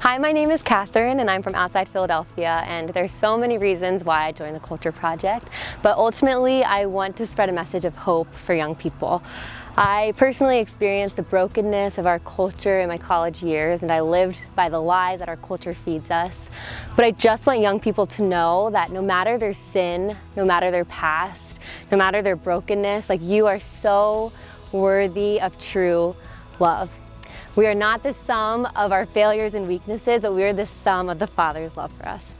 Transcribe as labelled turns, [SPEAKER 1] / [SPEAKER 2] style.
[SPEAKER 1] Hi, my name is Catherine and I'm from outside Philadelphia and there's so many reasons why I joined the Culture Project, but ultimately I want to spread a message of hope for young people. I personally experienced the brokenness of our culture in my college years and I lived by the lies that our culture feeds us. But I just want young people to know that no matter their sin, no matter their past, no matter their brokenness, like you are so worthy of true love. We are not the sum of our failures and weaknesses, but we are the sum of the Father's love for us.